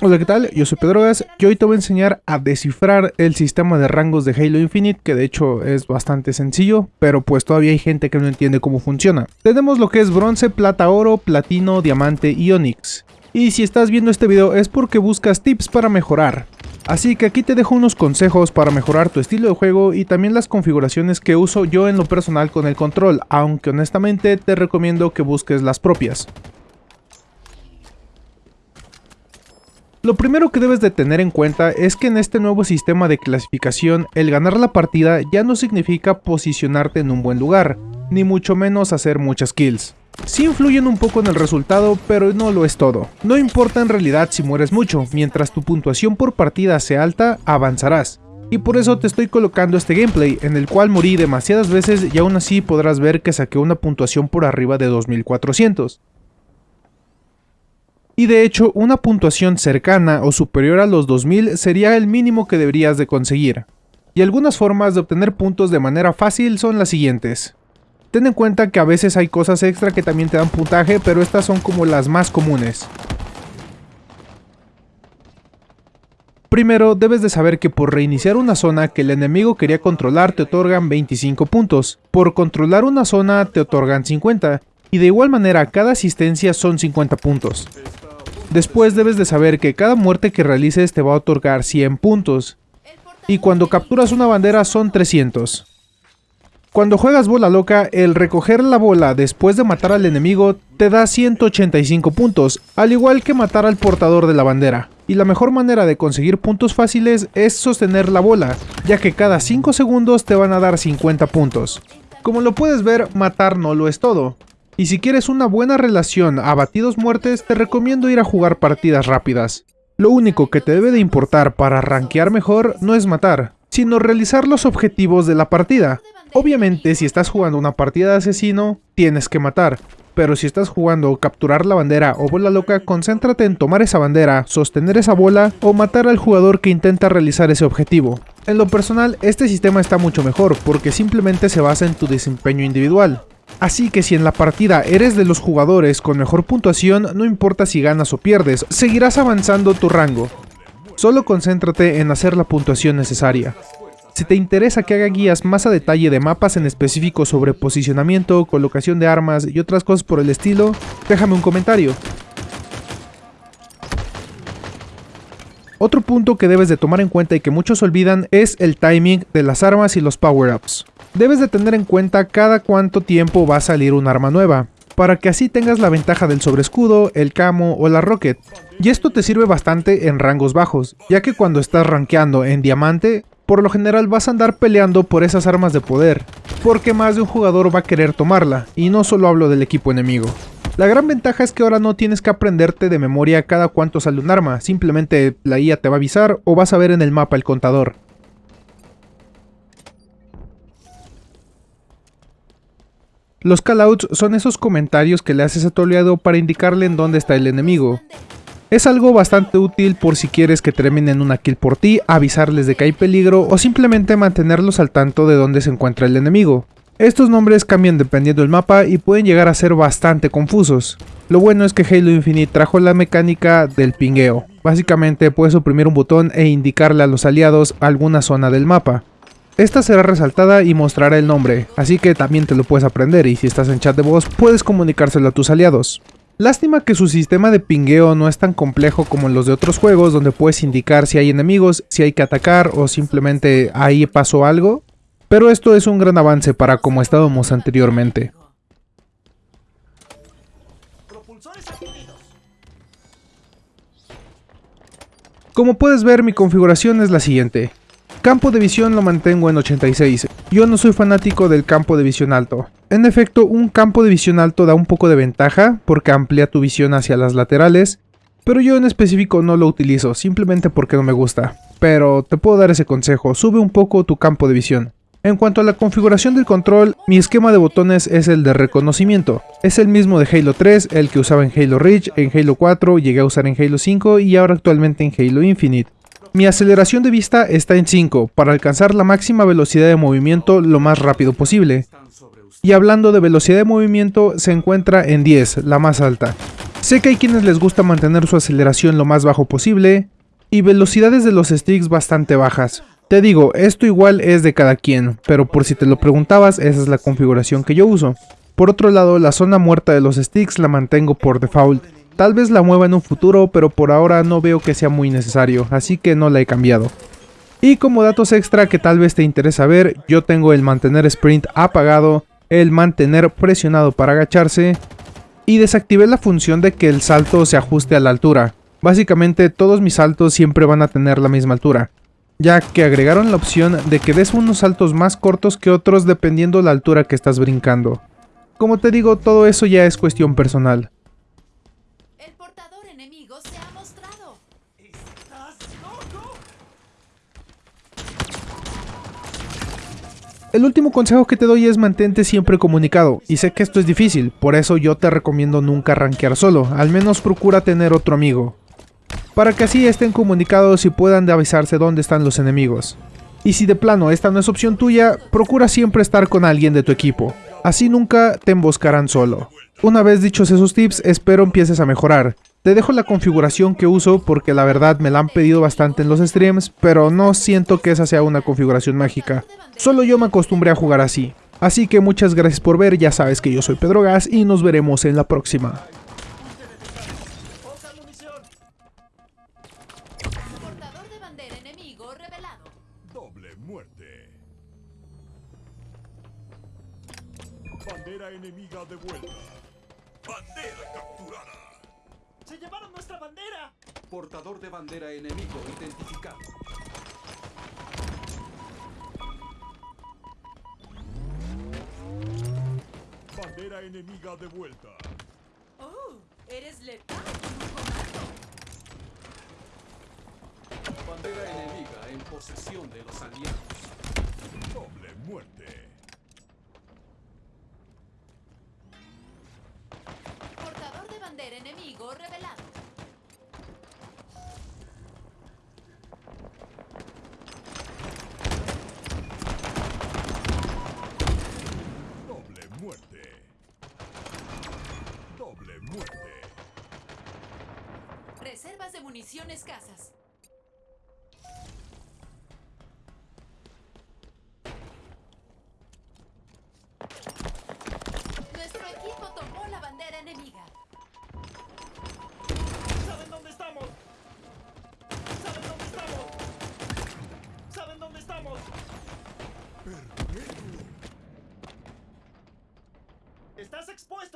Hola, ¿qué tal? Yo soy Pedrogas y hoy te voy a enseñar a descifrar el sistema de rangos de Halo Infinite, que de hecho es bastante sencillo, pero pues todavía hay gente que no entiende cómo funciona. Tenemos lo que es bronce, plata, oro, platino, diamante y onix. Y si estás viendo este video es porque buscas tips para mejorar. Así que aquí te dejo unos consejos para mejorar tu estilo de juego y también las configuraciones que uso yo en lo personal con el control, aunque honestamente te recomiendo que busques las propias. Lo primero que debes de tener en cuenta es que en este nuevo sistema de clasificación, el ganar la partida ya no significa posicionarte en un buen lugar, ni mucho menos hacer muchas kills. Sí influyen un poco en el resultado, pero no lo es todo. No importa en realidad si mueres mucho, mientras tu puntuación por partida sea alta, avanzarás. Y por eso te estoy colocando este gameplay, en el cual morí demasiadas veces y aún así podrás ver que saqué una puntuación por arriba de 2400 y de hecho una puntuación cercana o superior a los 2000 sería el mínimo que deberías de conseguir. Y algunas formas de obtener puntos de manera fácil son las siguientes. Ten en cuenta que a veces hay cosas extra que también te dan puntaje, pero estas son como las más comunes. Primero, debes de saber que por reiniciar una zona que el enemigo quería controlar te otorgan 25 puntos, por controlar una zona te otorgan 50, y de igual manera cada asistencia son 50 puntos. Después debes de saber que cada muerte que realices te va a otorgar 100 puntos. Y cuando capturas una bandera son 300. Cuando juegas bola loca, el recoger la bola después de matar al enemigo te da 185 puntos, al igual que matar al portador de la bandera. Y la mejor manera de conseguir puntos fáciles es sostener la bola, ya que cada 5 segundos te van a dar 50 puntos. Como lo puedes ver, matar no lo es todo. Y si quieres una buena relación a batidos muertes, te recomiendo ir a jugar partidas rápidas. Lo único que te debe de importar para rankear mejor no es matar, sino realizar los objetivos de la partida. Obviamente si estás jugando una partida de asesino, tienes que matar, pero si estás jugando capturar la bandera o bola loca, concéntrate en tomar esa bandera, sostener esa bola o matar al jugador que intenta realizar ese objetivo. En lo personal, este sistema está mucho mejor porque simplemente se basa en tu desempeño individual. Así que si en la partida eres de los jugadores con mejor puntuación, no importa si ganas o pierdes, seguirás avanzando tu rango. Solo concéntrate en hacer la puntuación necesaria. Si te interesa que haga guías más a detalle de mapas en específico sobre posicionamiento, colocación de armas y otras cosas por el estilo, déjame un comentario. Otro punto que debes de tomar en cuenta y que muchos olvidan es el timing de las armas y los power-ups debes de tener en cuenta cada cuánto tiempo va a salir un arma nueva, para que así tengas la ventaja del sobreescudo, el camo o la rocket. Y esto te sirve bastante en rangos bajos, ya que cuando estás rankeando en diamante, por lo general vas a andar peleando por esas armas de poder, porque más de un jugador va a querer tomarla, y no solo hablo del equipo enemigo. La gran ventaja es que ahora no tienes que aprenderte de memoria cada cuánto sale un arma, simplemente la IA te va a avisar o vas a ver en el mapa el contador. Los callouts son esos comentarios que le haces a tu aliado para indicarle en dónde está el enemigo. Es algo bastante útil por si quieres que terminen una kill por ti, avisarles de que hay peligro o simplemente mantenerlos al tanto de dónde se encuentra el enemigo. Estos nombres cambian dependiendo del mapa y pueden llegar a ser bastante confusos. Lo bueno es que Halo Infinite trajo la mecánica del pingueo. Básicamente puedes oprimir un botón e indicarle a los aliados alguna zona del mapa. Esta será resaltada y mostrará el nombre, así que también te lo puedes aprender y si estás en chat de voz puedes comunicárselo a tus aliados. Lástima que su sistema de pingueo no es tan complejo como en los de otros juegos donde puedes indicar si hay enemigos, si hay que atacar o simplemente ahí pasó algo, pero esto es un gran avance para como estábamos anteriormente. Como puedes ver mi configuración es la siguiente, Campo de visión lo mantengo en 86. Yo no soy fanático del campo de visión alto. En efecto, un campo de visión alto da un poco de ventaja porque amplía tu visión hacia las laterales, pero yo en específico no lo utilizo, simplemente porque no me gusta. Pero te puedo dar ese consejo, sube un poco tu campo de visión. En cuanto a la configuración del control, mi esquema de botones es el de reconocimiento. Es el mismo de Halo 3, el que usaba en Halo Reach, en Halo 4, llegué a usar en Halo 5 y ahora actualmente en Halo Infinite. Mi aceleración de vista está en 5, para alcanzar la máxima velocidad de movimiento lo más rápido posible. Y hablando de velocidad de movimiento, se encuentra en 10, la más alta. Sé que hay quienes les gusta mantener su aceleración lo más bajo posible y velocidades de los sticks bastante bajas. Te digo, esto igual es de cada quien, pero por si te lo preguntabas, esa es la configuración que yo uso. Por otro lado, la zona muerta de los sticks la mantengo por default. Tal vez la mueva en un futuro, pero por ahora no veo que sea muy necesario, así que no la he cambiado. Y como datos extra que tal vez te interesa ver, yo tengo el mantener sprint apagado, el mantener presionado para agacharse, y desactivé la función de que el salto se ajuste a la altura. Básicamente todos mis saltos siempre van a tener la misma altura, ya que agregaron la opción de que des unos saltos más cortos que otros dependiendo la altura que estás brincando. Como te digo, todo eso ya es cuestión personal. El portador enemigo se ha mostrado. El último consejo que te doy es mantente siempre comunicado, y sé que esto es difícil, por eso yo te recomiendo nunca rankear solo, al menos procura tener otro amigo para que así estén comunicados y puedan avisarse dónde están los enemigos. Y si de plano esta no es opción tuya, procura siempre estar con alguien de tu equipo, así nunca te emboscarán solo. Una vez dichos esos tips, espero empieces a mejorar. Te dejo la configuración que uso porque la verdad me la han pedido bastante en los streams, pero no siento que esa sea una configuración mágica. Solo yo me acostumbré a jugar así. Así que muchas gracias por ver, ya sabes que yo soy Pedro Gas y nos veremos en la próxima. Doble muerte. Bandera enemiga de vuelta. Bandera capturada. ¡Se llevaron nuestra bandera! Portador de bandera enemigo identificado. Bandera enemiga de vuelta. Oh, eres letal comando. Bandera enemiga en posesión de los aliados. Doble muerte. Enemigo revelado. Doble muerte. Doble muerte. Reservas de munición escasas.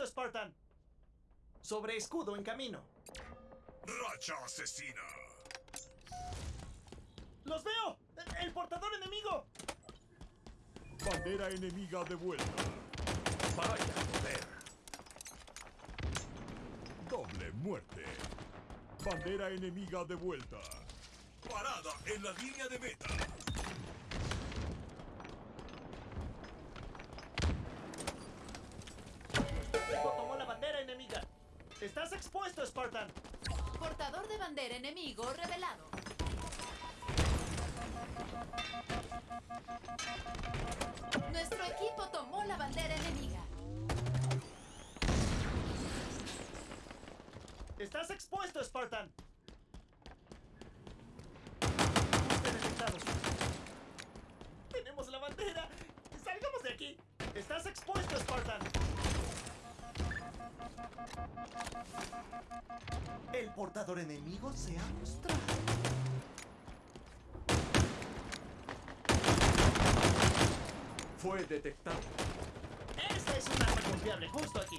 Expuesto, Spartan. Sobre escudo en camino. Racha asesina. ¡Los veo! ¡El portador enemigo! Bandera enemiga de vuelta. Vaya poder. Doble muerte. Bandera enemiga de vuelta. Parada en la línea de meta. Expuesto, Spartan. Portador de bandera enemigo revelado. Nuestro equipo tomó la bandera enemiga. Estás expuesto, Spartan. El portador enemigo se ha mostrado. Fue detectado. Esta es un arma confiable justo aquí.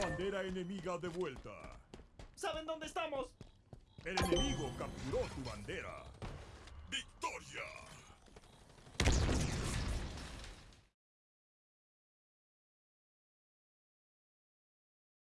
Bandera enemiga de vuelta. ¿Saben dónde estamos? El enemigo capturó tu bandera.